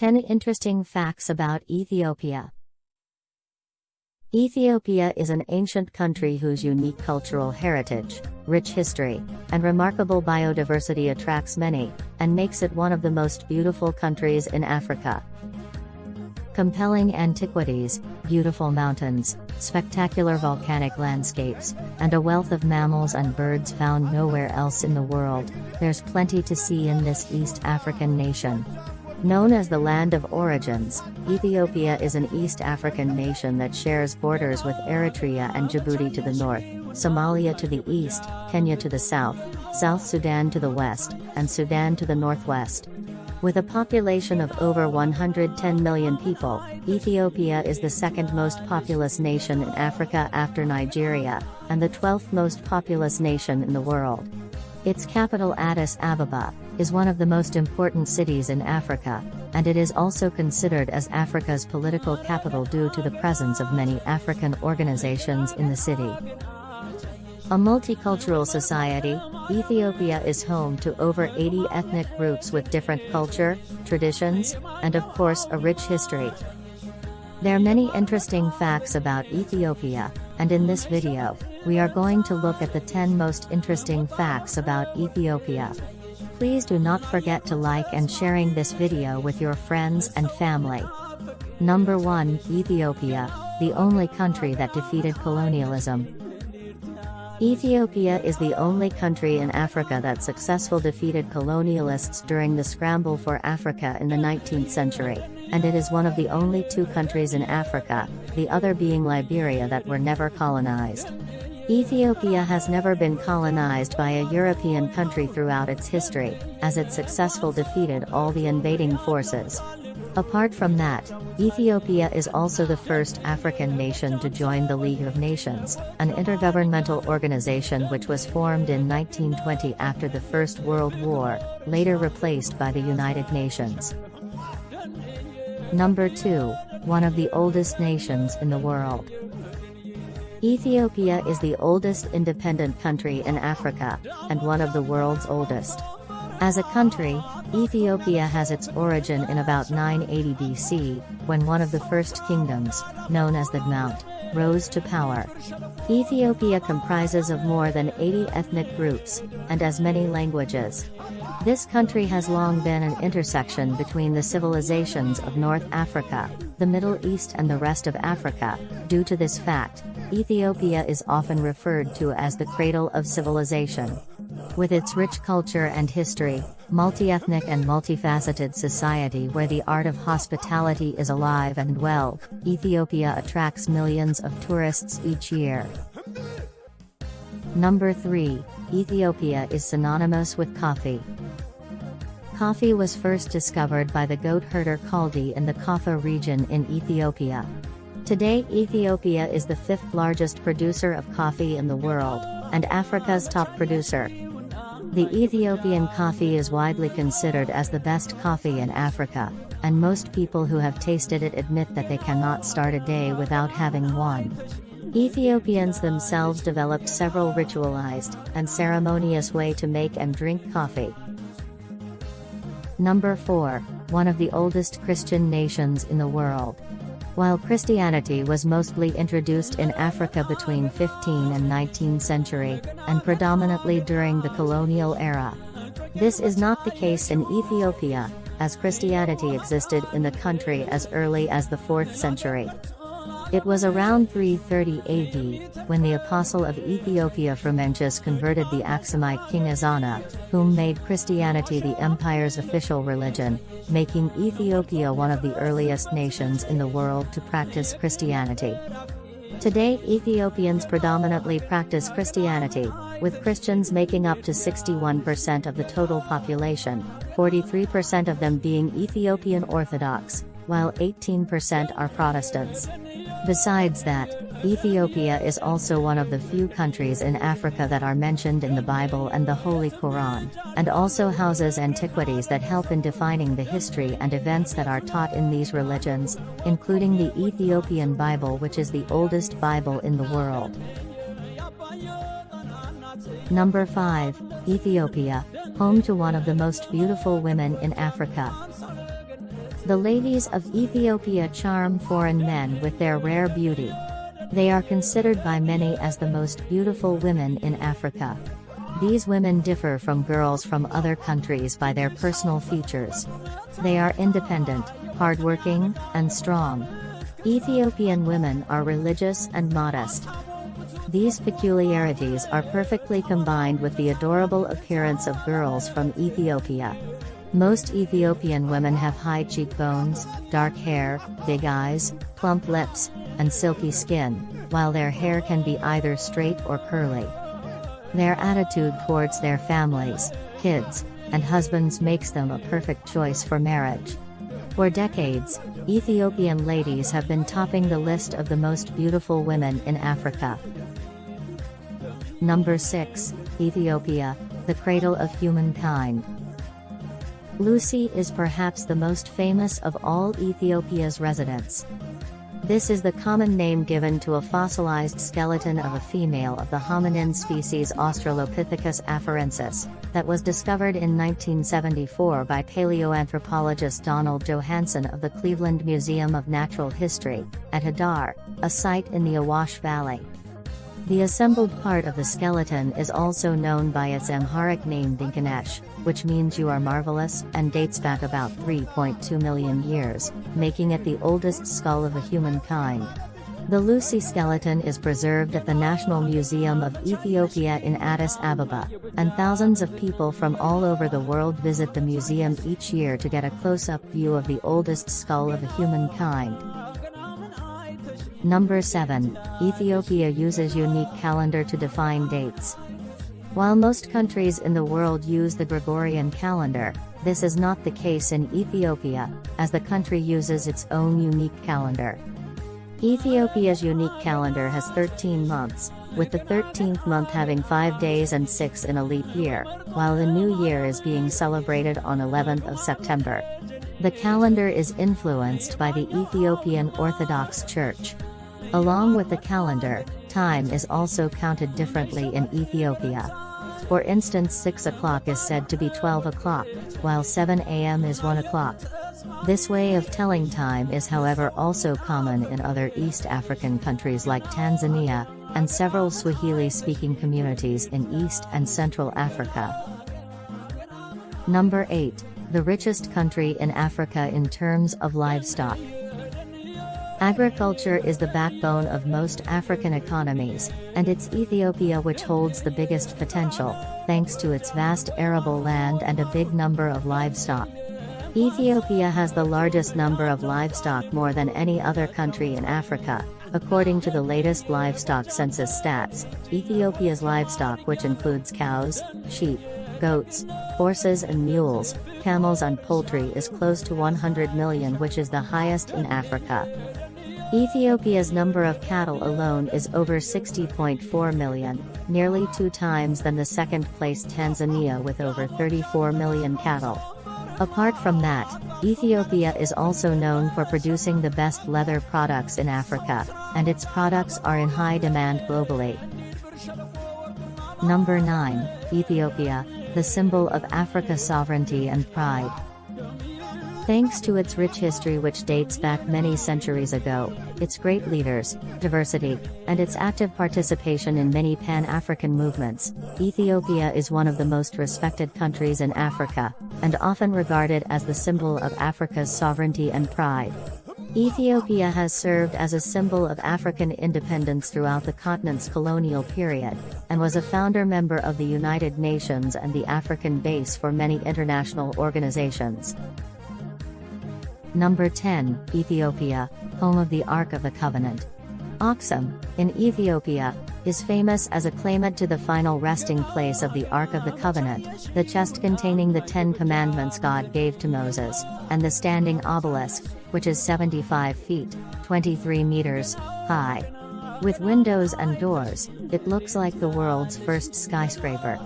10 Interesting Facts About Ethiopia Ethiopia is an ancient country whose unique cultural heritage, rich history, and remarkable biodiversity attracts many, and makes it one of the most beautiful countries in Africa. Compelling antiquities, beautiful mountains, spectacular volcanic landscapes, and a wealth of mammals and birds found nowhere else in the world, there's plenty to see in this East African nation. Known as the Land of Origins, Ethiopia is an East African nation that shares borders with Eritrea and Djibouti to the north, Somalia to the east, Kenya to the south, South Sudan to the west, and Sudan to the northwest. With a population of over 110 million people, Ethiopia is the second most populous nation in Africa after Nigeria, and the 12th most populous nation in the world. Its capital Addis Ababa, is one of the most important cities in Africa, and it is also considered as Africa's political capital due to the presence of many African organizations in the city. A multicultural society, Ethiopia is home to over 80 ethnic groups with different culture, traditions, and of course a rich history. There are many interesting facts about Ethiopia, and in this video, we are going to look at the 10 most interesting facts about Ethiopia. Please do not forget to like and sharing this video with your friends and family. Number 1 Ethiopia, the only country that defeated colonialism. Ethiopia is the only country in Africa that successfully defeated colonialists during the scramble for Africa in the 19th century, and it is one of the only two countries in Africa, the other being Liberia that were never colonized. Ethiopia has never been colonized by a European country throughout its history, as it successfully defeated all the invading forces. Apart from that, Ethiopia is also the first African nation to join the League of Nations, an intergovernmental organization which was formed in 1920 after the First World War, later replaced by the United Nations. Number 2, one of the oldest nations in the world. Ethiopia is the oldest independent country in Africa, and one of the world's oldest. As a country, Ethiopia has its origin in about 980 BC, when one of the first kingdoms, known as D'mt, rose to power. Ethiopia comprises of more than 80 ethnic groups, and as many languages. This country has long been an intersection between the civilizations of North Africa, the Middle East and the rest of Africa. Due to this fact, Ethiopia is often referred to as the cradle of civilization. With its rich culture and history, multi-ethnic and multifaceted society where the art of hospitality is alive and well, Ethiopia attracts millions of tourists each year. Number 3, Ethiopia is synonymous with coffee. Coffee was first discovered by the goat herder Kaldi in the Kaffa region in Ethiopia. Today Ethiopia is the fifth largest producer of coffee in the world, and Africa's top producer. The Ethiopian coffee is widely considered as the best coffee in Africa, and most people who have tasted it admit that they cannot start a day without having one. Ethiopians themselves developed several ritualized and ceremonious way to make and drink coffee. Number 4, one of the oldest Christian nations in the world. While Christianity was mostly introduced in Africa between 15 and 19th century, and predominantly during the colonial era. This is not the case in Ethiopia, as Christianity existed in the country as early as the 4th century. It was around 330 AD, when the apostle of Ethiopia Frumentius converted the Aksumite king Ezana, whom made Christianity the empire's official religion, making Ethiopia one of the earliest nations in the world to practice Christianity. Today Ethiopians predominantly practice Christianity, with Christians making up to 61% of the total population, 43% of them being Ethiopian Orthodox, while 18% are Protestants. Besides that, Ethiopia is also one of the few countries in Africa that are mentioned in the Bible and the Holy Quran, and also houses antiquities that help in defining the history and events that are taught in these religions, including the Ethiopian Bible which is the oldest Bible in the world. Number 5, Ethiopia, home to one of the most beautiful women in Africa. The ladies of Ethiopia charm foreign men with their rare beauty. They are considered by many as the most beautiful women in Africa. These women differ from girls from other countries by their personal features. They are independent, hardworking, and strong. Ethiopian women are religious and modest. These peculiarities are perfectly combined with the adorable appearance of girls from Ethiopia. Most Ethiopian women have high cheekbones, dark hair, big eyes, plump lips, and silky skin, while their hair can be either straight or curly. Their attitude towards their families, kids, and husbands makes them a perfect choice for marriage. For decades, Ethiopian ladies have been topping the list of the most beautiful women in Africa. Number 6, Ethiopia, the cradle of humankind. Lucy is perhaps the most famous of all Ethiopia's residents. This is the common name given to a fossilized skeleton of a female of the hominin species Australopithecus afarensis, that was discovered in 1974 by paleoanthropologist Donald Johanson of the Cleveland Museum of Natural History, at Hadar, a site in the Awash Valley. The assembled part of the skeleton is also known by its Amharic name Dinkinesh, which means you are marvelous, and dates back about 3.2 million years, making it the oldest skull of a humankind. The Lucy skeleton is preserved at the National Museum of Ethiopia in Addis Ababa, and thousands of people from all over the world visit the museum each year to get a close-up view of the oldest skull of a humankind. Number 7. Ethiopia uses unique calendar to define dates. While most countries in the world use the Gregorian calendar, this is not the case in Ethiopia, as the country uses its own unique calendar. Ethiopia's unique calendar has 13 months, with the 13th month having 5 days and 6 in a leap year, while the new year is being celebrated on 11th of September. The calendar is influenced by the Ethiopian Orthodox Church. Along with the calendar, time is also counted differently in Ethiopia. For instance 6 o'clock is said to be 12 o'clock, while 7 am is 1 o'clock. This way of telling time is however also common in other East African countries like Tanzania, and several Swahili-speaking communities in East and Central Africa. Number 8, the richest country in Africa in terms of livestock. Agriculture is the backbone of most African economies, and it's Ethiopia which holds the biggest potential, thanks to its vast arable land and a big number of livestock. Ethiopia has the largest number of livestock more than any other country in Africa, according to the latest livestock census stats. Ethiopia's livestock which includes cows, sheep, goats, horses and mules, camels and poultry is close to 100 million which is the highest in Africa. Ethiopia's number of cattle alone is over 60.4 million, nearly two times than the second-place Tanzania with over 34 million cattle. Apart from that, Ethiopia is also known for producing the best leather products in Africa, and its products are in high demand globally. Number 9, Ethiopia, the symbol of Africa's sovereignty and pride. Thanks to its rich history which dates back many centuries ago, its great leaders, diversity, and its active participation in many Pan-African movements, Ethiopia is one of the most respected countries in Africa, and often regarded as the symbol of Africa's sovereignty and pride. Ethiopia has served as a symbol of African independence throughout the continent's colonial period, and was a founder member of the United Nations and the African base for many international organizations. Number 10, Ethiopia, home of the Ark of the Covenant. Aksum, in Ethiopia, is famous as a claimant to the final resting place of the Ark of the Covenant, the chest containing the Ten Commandments God gave to Moses, and the standing obelisk, which is 75 feet, 23 meters, high. With windows and doors, it looks like the world's first skyscraper.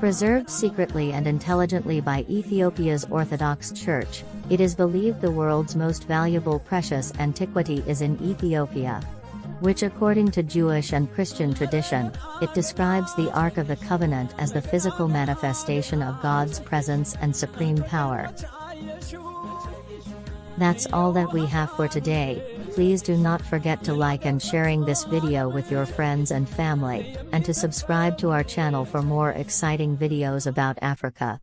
Preserved secretly and intelligently by Ethiopia's Orthodox Church, it is believed the world's most valuable precious antiquity is in Ethiopia. Which according to Jewish and Christian tradition, it describes the Ark of the Covenant as the physical manifestation of God's presence and supreme power. That's all that we have for today. Please do not forget to like and sharing this video with your friends and family, and to subscribe to our channel for more exciting videos about Africa.